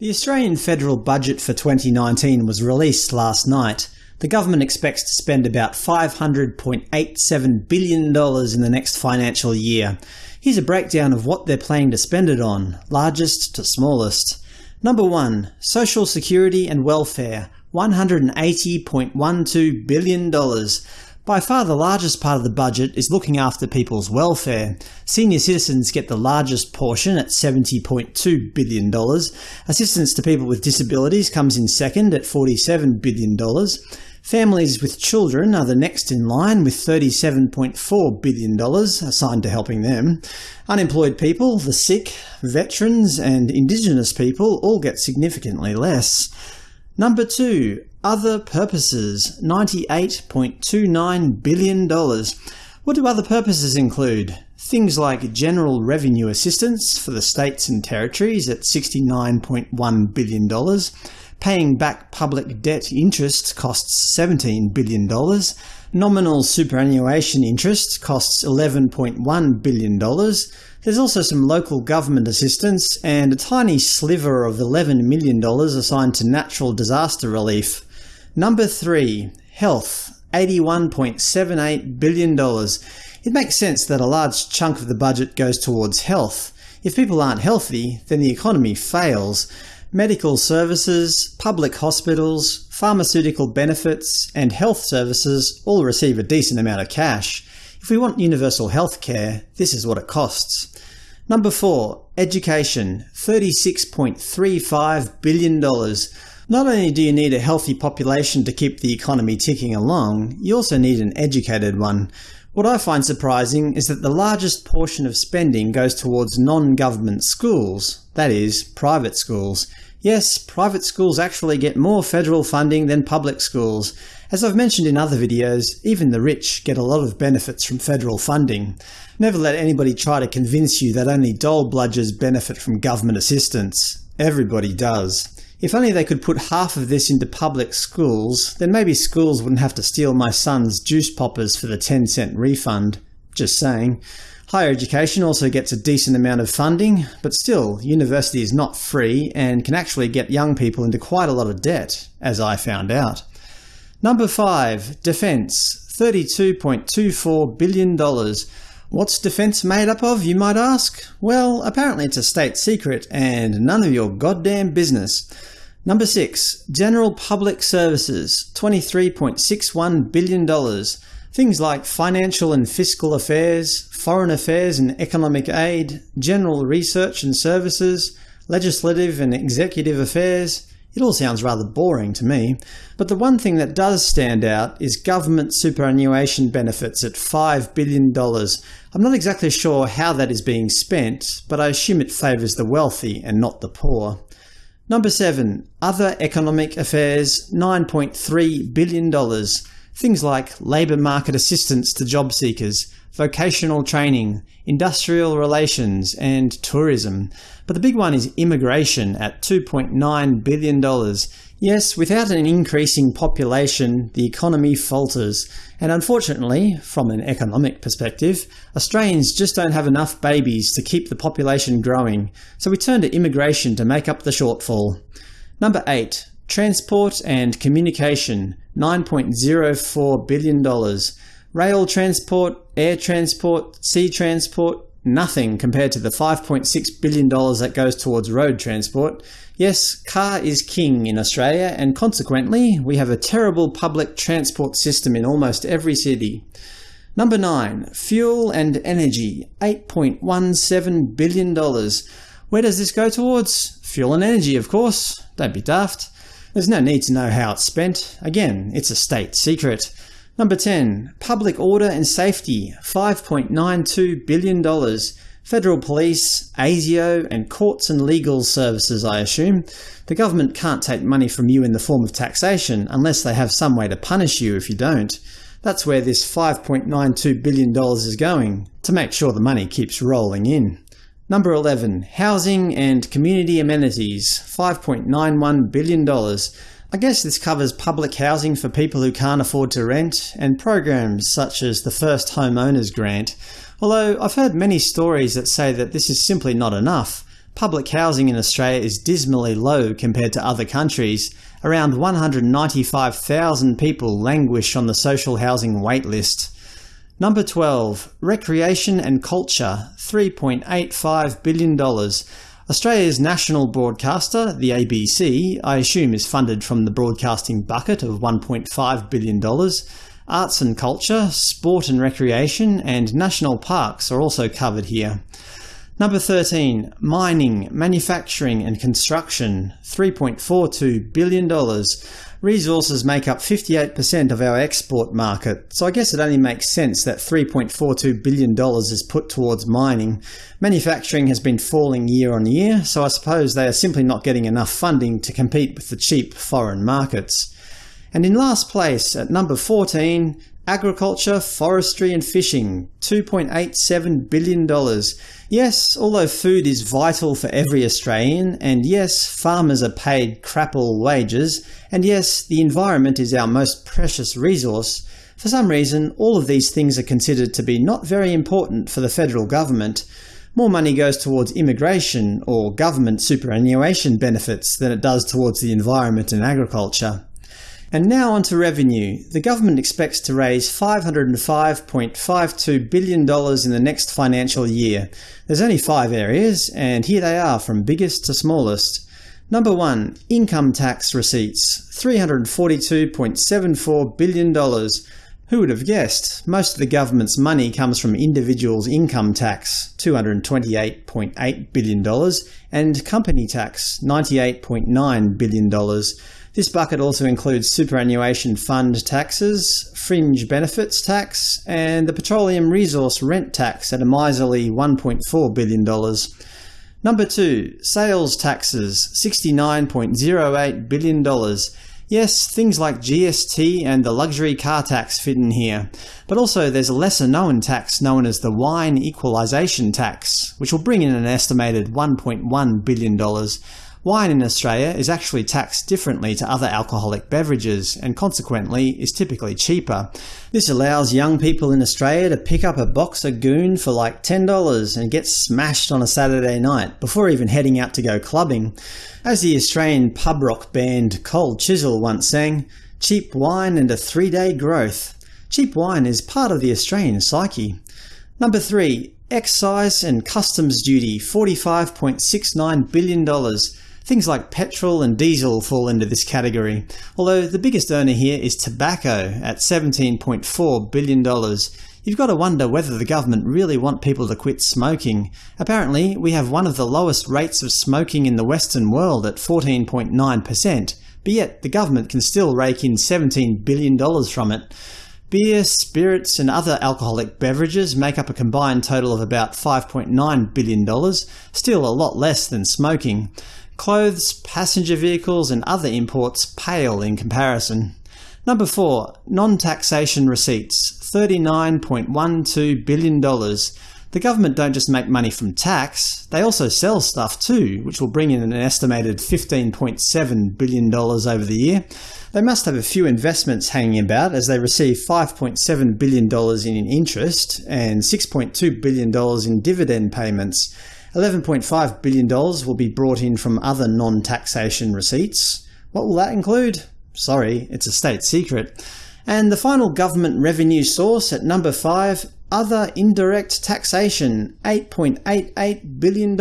The Australian federal budget for 2019 was released last night. The government expects to spend about $500.87 billion in the next financial year. Here's a breakdown of what they're planning to spend it on, largest to smallest. Number 1. Social Security and Welfare $180.12 billion. By far the largest part of the budget is looking after people's welfare. Senior citizens get the largest portion at $70.2 billion. Assistance to people with disabilities comes in second at $47 billion. Families with children are the next in line with $37.4 billion assigned to helping them. Unemployed people, the sick, veterans and Indigenous people all get significantly less. Number 2. Other purposes $98.29 billion. What do other purposes include? Things like general revenue assistance for the states and territories at $69.1 billion, paying back public debt interest costs $17 billion, nominal superannuation interest costs $11.1 billion, there's also some local government assistance and a tiny sliver of $11 million assigned to natural disaster relief. Number 3. Health $81.78 billion. It makes sense that a large chunk of the budget goes towards health. If people aren't healthy, then the economy fails. Medical services, public hospitals, pharmaceutical benefits, and health services all receive a decent amount of cash. If we want universal health care, this is what it costs. Number 4. Education $36.35 billion. Not only do you need a healthy population to keep the economy ticking along, you also need an educated one. What I find surprising is that the largest portion of spending goes towards non-government schools, that is, private schools. Yes, private schools actually get more federal funding than public schools. As I've mentioned in other videos, even the rich get a lot of benefits from federal funding. Never let anybody try to convince you that only dole bludgers benefit from government assistance. Everybody does. If only they could put half of this into public schools, then maybe schools wouldn't have to steal my son's juice poppers for the 10 cent refund. Just saying. Higher education also gets a decent amount of funding, but still, university is not free and can actually get young people into quite a lot of debt, as I found out. Number 5. Defence $32.24 billion. What's defence made up of, you might ask? Well, apparently it's a state secret, and none of your goddamn business. Number 6. General Public Services $23.61 billion. Things like financial and fiscal affairs, foreign affairs and economic aid, general research and services, legislative and executive affairs, it all sounds rather boring to me. But the one thing that does stand out is government superannuation benefits at $5 billion. I'm not exactly sure how that is being spent, but I assume it favours the wealthy and not the poor. Number 7. Other economic affairs $9.3 billion. Things like labour market assistance to job seekers, vocational training, industrial relations, and tourism. But the big one is immigration at $2.9 billion. Yes, without an increasing population, the economy falters. And unfortunately, from an economic perspective, Australians just don't have enough babies to keep the population growing, so we turn to immigration to make up the shortfall. Number 8. Transport and Communication $9.04 billion. Rail transport, air transport, sea transport, nothing compared to the $5.6 billion that goes towards road transport. Yes, car is king in Australia, and consequently we have a terrible public transport system in almost every city. Number 9. Fuel and Energy $8.17 billion. Where does this go towards? Fuel and energy, of course. Don't be daft. There's no need to know how it's spent. Again, it's a state secret. Number 10. Public Order and Safety $5.92 billion. Federal Police, ASIO, and courts and legal services, I assume. The government can't take money from you in the form of taxation unless they have some way to punish you if you don't. That's where this $5.92 billion is going, to make sure the money keeps rolling in. Number 11. Housing and Community Amenities $5.91 billion. I guess this covers public housing for people who can't afford to rent, and programs such as the First Homeowners Grant, although I've heard many stories that say that this is simply not enough. public housing in Australia is dismally low compared to other countries. Around 195,000 people languish on the social housing wait list. Number 12. Recreation and Culture $3.85 billion. Australia's national broadcaster, the ABC, I assume is funded from the broadcasting bucket of $1.5 billion. Arts and culture, sport and recreation, and national parks are also covered here. Number 13. Mining, manufacturing and construction $3.42 billion. Resources make up 58% of our export market, so I guess it only makes sense that $3.42 billion is put towards mining. Manufacturing has been falling year on year, so I suppose they are simply not getting enough funding to compete with the cheap foreign markets. And in last place, at number 14, Agriculture, Forestry and Fishing $2.87 billion. Yes, although food is vital for every Australian, and yes, farmers are paid crapple wages, and yes, the environment is our most precious resource, for some reason all of these things are considered to be not very important for the federal government. More money goes towards immigration or government superannuation benefits than it does towards the environment and agriculture. And now on to revenue. The government expects to raise $505.52 billion in the next financial year. There's only five areas, and here they are from biggest to smallest. Number 1. Income tax receipts $342.74 billion. Who would have guessed? Most of the government's money comes from individuals' income tax $228.8 billion and company tax $98.9 billion. This bucket also includes superannuation fund taxes, fringe benefits tax, and the petroleum resource rent tax at a miserly $1.4 billion. Number 2. Sales taxes $69.08 billion. Yes, things like GST and the luxury car tax fit in here, but also there's a lesser-known tax known as the Wine Equalisation Tax, which will bring in an estimated $1.1 billion. Wine in Australia is actually taxed differently to other alcoholic beverages, and consequently is typically cheaper. This allows young people in Australia to pick up a box of Goon for like $10 and get smashed on a Saturday night, before even heading out to go clubbing. As the Australian pub rock band Cold Chisel once sang, cheap wine and a three-day growth. Cheap wine is part of the Australian psyche. Number 3. Excise and Customs Duty $45.69 billion. Things like petrol and diesel fall into this category, although the biggest earner here is tobacco at $17.4 billion. You've got to wonder whether the government really want people to quit smoking. Apparently, we have one of the lowest rates of smoking in the Western world at 14.9%, but yet the government can still rake in $17 billion from it. Beer, spirits and other alcoholic beverages make up a combined total of about $5.9 billion, still a lot less than smoking. Clothes, passenger vehicles and other imports pale in comparison. Number 4. Non-taxation receipts $39.12 billion. The government don't just make money from tax, they also sell stuff too, which will bring in an estimated $15.7 billion over the year. They must have a few investments hanging about as they receive $5.7 billion in interest and $6.2 billion in dividend payments. $11.5 billion will be brought in from other non-taxation receipts. What will that include? Sorry, it's a state secret. And the final government revenue source at number 5, Other Indirect Taxation $8.88 billion.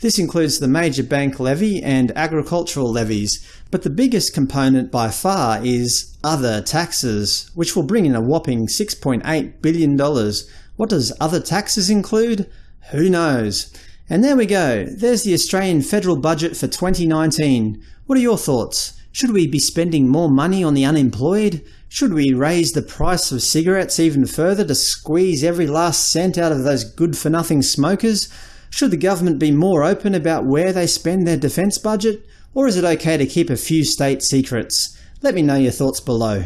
This includes the major bank levy and agricultural levies, but the biggest component by far is other taxes, which will bring in a whopping $6.8 billion. What does other taxes include? Who knows? And there we go. There's the Australian federal budget for 2019. What are your thoughts? Should we be spending more money on the unemployed? Should we raise the price of cigarettes even further to squeeze every last cent out of those good-for-nothing smokers? Should the government be more open about where they spend their defence budget? Or is it okay to keep a few state secrets? Let me know your thoughts below.